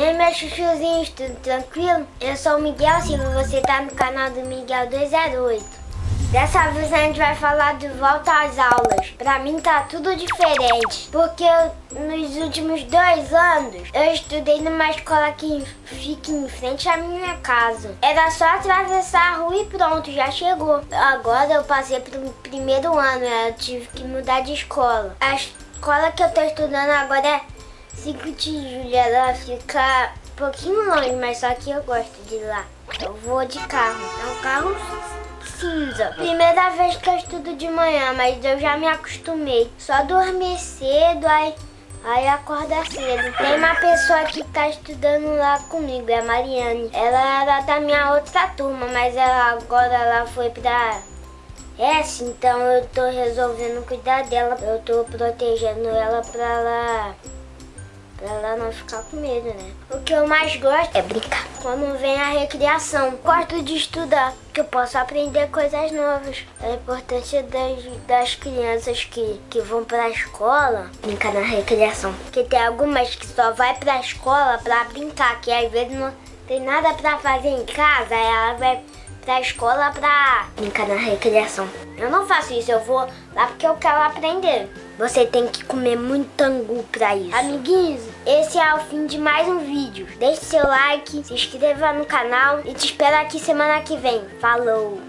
E meus chuchuzinhos, tudo tranquilo? Eu sou o Miguel Silva, você tá no canal do Miguel 208. Dessa vez a gente vai falar de volta às aulas. Pra mim tá tudo diferente, porque eu, nos últimos dois anos eu estudei numa escola que fica em frente à minha casa. Era só atravessar a rua e pronto, já chegou. Agora eu passei pro primeiro ano, eu tive que mudar de escola. A escola que eu tô estudando agora é 5 de julho, ela fica um pouquinho longe, mas só que eu gosto de lá. Eu vou de carro, é um carro cinza. Primeira vez que eu estudo de manhã, mas eu já me acostumei. Só dormir cedo, aí, aí acorda cedo. Tem uma pessoa que tá estudando lá comigo, é a Mariane. Ela era da minha outra turma, mas ela agora ela foi pra S, então eu tô resolvendo cuidar dela. Eu tô protegendo ela Pra ela não ficar com medo, né? O que eu mais gosto é brincar. Quando vem a recriação, gosto de estudar, que eu posso aprender coisas novas. A importância das, das crianças que, que vão pra escola brincar na recriação. Porque tem algumas que só vai pra escola pra brincar, que às vezes não tem nada pra fazer em casa, ela vai pra escola pra brincar na recriação. Eu não faço isso, eu vou lá porque eu quero aprender. Você tem que comer muito angu pra isso. Amiguinhos, esse é o fim de mais um vídeo. Deixe seu like, se inscreva no canal e te espero aqui semana que vem. Falou!